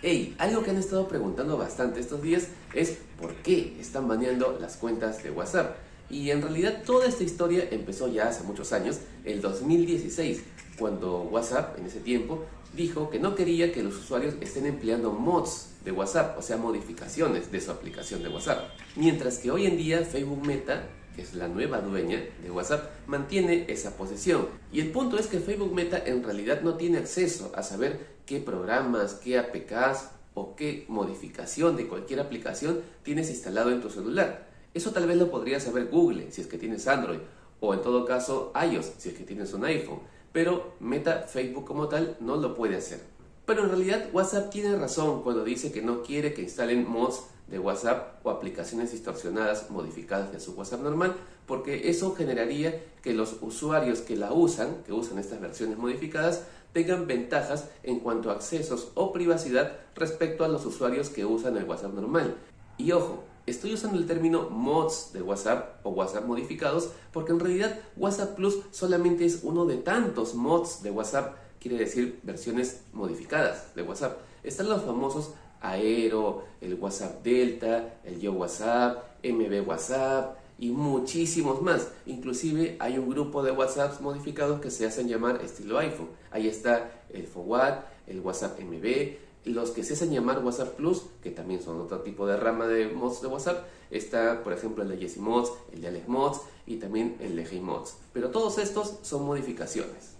Hey, algo que han estado preguntando bastante estos días es por qué están baneando las cuentas de WhatsApp. Y en realidad toda esta historia empezó ya hace muchos años, el 2016, cuando WhatsApp en ese tiempo dijo que no quería que los usuarios estén empleando mods de WhatsApp, o sea, modificaciones de su aplicación de WhatsApp. Mientras que hoy en día Facebook Meta que es la nueva dueña de WhatsApp, mantiene esa posición. Y el punto es que Facebook Meta en realidad no tiene acceso a saber qué programas, qué APKs o qué modificación de cualquier aplicación tienes instalado en tu celular. Eso tal vez lo podría saber Google si es que tienes Android o en todo caso iOS si es que tienes un iPhone. Pero Meta, Facebook como tal, no lo puede hacer. Pero en realidad WhatsApp tiene razón cuando dice que no quiere que instalen mods de WhatsApp o aplicaciones distorsionadas modificadas de su WhatsApp normal, porque eso generaría que los usuarios que la usan, que usan estas versiones modificadas, tengan ventajas en cuanto a accesos o privacidad respecto a los usuarios que usan el WhatsApp normal. Y ojo, estoy usando el término mods de WhatsApp o WhatsApp modificados porque en realidad WhatsApp Plus solamente es uno de tantos mods de WhatsApp, quiere decir versiones modificadas de WhatsApp. Están los famosos Aero, el WhatsApp Delta, el Yo WhatsApp, MB WhatsApp y muchísimos más. Inclusive hay un grupo de WhatsApps modificados que se hacen llamar estilo iPhone. Ahí está el FOWAT, el WhatsApp MB, los que se hacen llamar WhatsApp Plus, que también son otro tipo de rama de mods de WhatsApp. Está, por ejemplo, el de Jesse Mods, el de Alex Mods y también el de Hey Mods. Pero todos estos son modificaciones.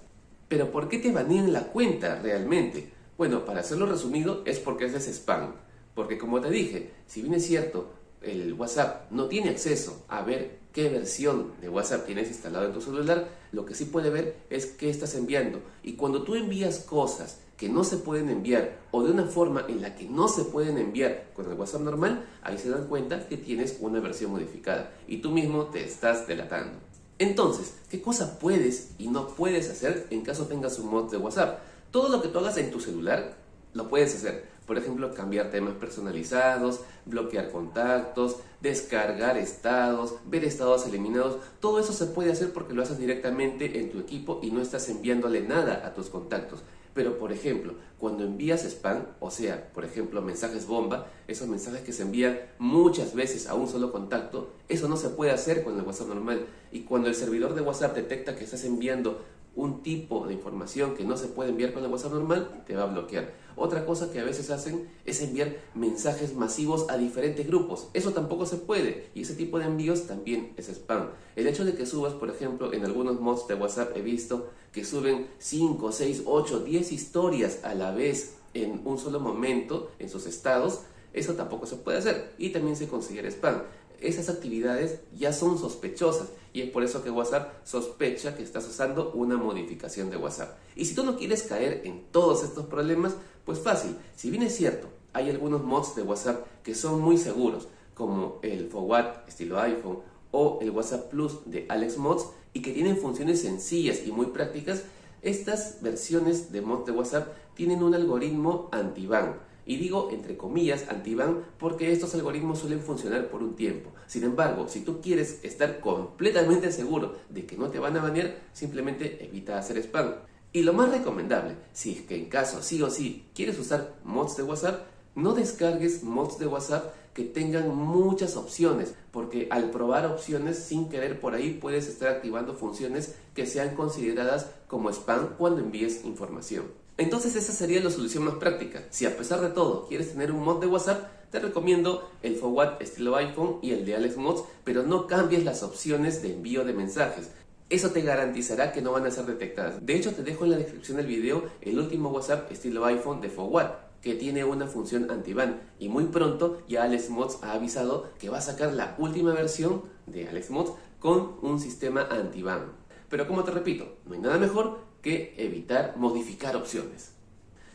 Pero ¿por qué te banean la cuenta realmente? Bueno, para hacerlo resumido es porque es spam. Porque como te dije, si bien es cierto, el WhatsApp no tiene acceso a ver qué versión de WhatsApp tienes instalado en tu celular, lo que sí puede ver es qué estás enviando. Y cuando tú envías cosas que no se pueden enviar o de una forma en la que no se pueden enviar con el WhatsApp normal, ahí se dan cuenta que tienes una versión modificada y tú mismo te estás delatando. Entonces, ¿qué cosa puedes y no puedes hacer en caso tengas un mod de WhatsApp? Todo lo que tú hagas en tu celular lo puedes hacer. Por ejemplo, cambiar temas personalizados, bloquear contactos, descargar estados, ver estados eliminados. Todo eso se puede hacer porque lo haces directamente en tu equipo y no estás enviándole nada a tus contactos. Pero, por ejemplo, cuando envías spam, o sea, por ejemplo, mensajes bomba, esos mensajes que se envían muchas veces a un solo contacto, eso no se puede hacer con el WhatsApp normal. Y cuando el servidor de WhatsApp detecta que estás enviando un tipo de información que no se puede enviar con el WhatsApp normal, te va a bloquear. Otra cosa que a veces hacen es enviar mensajes masivos a diferentes grupos. Eso tampoco se puede y ese tipo de envíos también es spam. El hecho de que subas, por ejemplo, en algunos mods de WhatsApp he visto que suben 5, 6, 8, 10 historias a la vez en un solo momento en sus estados, eso tampoco se puede hacer y también se considera spam esas actividades ya son sospechosas y es por eso que WhatsApp sospecha que estás usando una modificación de WhatsApp. Y si tú no quieres caer en todos estos problemas, pues fácil, si bien es cierto, hay algunos mods de WhatsApp que son muy seguros, como el Forward estilo iPhone o el WhatsApp Plus de Alex Mods y que tienen funciones sencillas y muy prácticas, estas versiones de mods de WhatsApp tienen un algoritmo anti-ban y digo entre comillas anti-ban porque estos algoritmos suelen funcionar por un tiempo. Sin embargo, si tú quieres estar completamente seguro de que no te van a banear, simplemente evita hacer spam. Y lo más recomendable, si es que en caso sí o sí quieres usar mods de WhatsApp, no descargues mods de WhatsApp que tengan muchas opciones, porque al probar opciones sin querer por ahí puedes estar activando funciones que sean consideradas como spam cuando envíes información. Entonces esa sería la solución más práctica. Si a pesar de todo quieres tener un mod de WhatsApp, te recomiendo el Forward estilo iPhone y el de Alex Mods, pero no cambies las opciones de envío de mensajes. Eso te garantizará que no van a ser detectadas. De hecho, te dejo en la descripción del video el último WhatsApp estilo iPhone de Forward, que tiene una función anti-ban. Y muy pronto ya Alex Mods ha avisado que va a sacar la última versión de Alex Mods con un sistema anti-ban. Pero como te repito, no hay nada mejor evitar modificar opciones.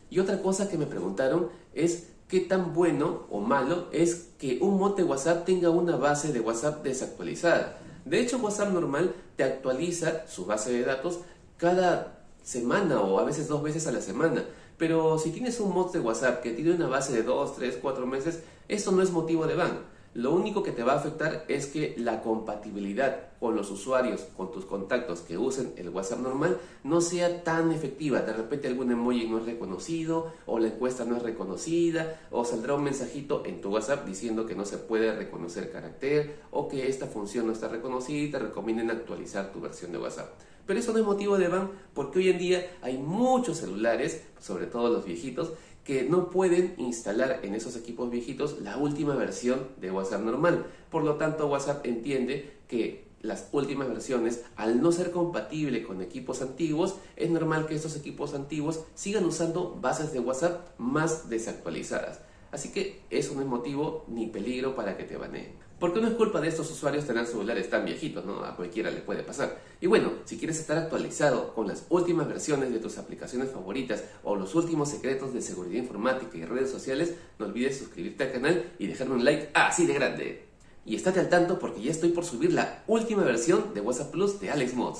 Y otra cosa que me preguntaron es qué tan bueno o malo es que un mod de WhatsApp tenga una base de WhatsApp desactualizada. De hecho, WhatsApp normal te actualiza su base de datos cada semana o a veces dos veces a la semana. Pero si tienes un mod de WhatsApp que tiene una base de 2, 3, 4 meses, eso no es motivo de ban. Lo único que te va a afectar es que la compatibilidad con los usuarios, con tus contactos que usen el WhatsApp normal, no sea tan efectiva. De repente algún emoji no es reconocido, o la encuesta no es reconocida, o saldrá un mensajito en tu WhatsApp diciendo que no se puede reconocer carácter, o que esta función no está reconocida y te recomienden actualizar tu versión de WhatsApp. Pero eso no es motivo de ban porque hoy en día hay muchos celulares, sobre todo los viejitos, que no pueden instalar en esos equipos viejitos la última versión de WhatsApp normal. Por lo tanto, WhatsApp entiende que las últimas versiones, al no ser compatible con equipos antiguos, es normal que estos equipos antiguos sigan usando bases de WhatsApp más desactualizadas. Así que eso no es motivo ni peligro para que te baneen. Porque no es culpa de estos usuarios tener celulares tan viejitos, ¿no? A cualquiera le puede pasar. Y bueno, si quieres estar actualizado con las últimas versiones de tus aplicaciones favoritas o los últimos secretos de seguridad informática y redes sociales, no olvides suscribirte al canal y dejarme un like así de grande. Y estate al tanto porque ya estoy por subir la última versión de WhatsApp Plus de Alex Mods.